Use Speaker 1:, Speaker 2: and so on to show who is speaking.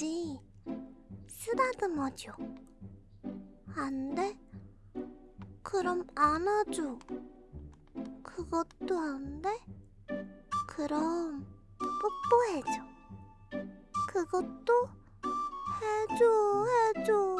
Speaker 1: 있지. 쓰다듬어줘. 안 돼? 그럼 안아줘. 그것도 안 돼? 그럼 뽀뽀해줘. 그것도 해줘, 해줘.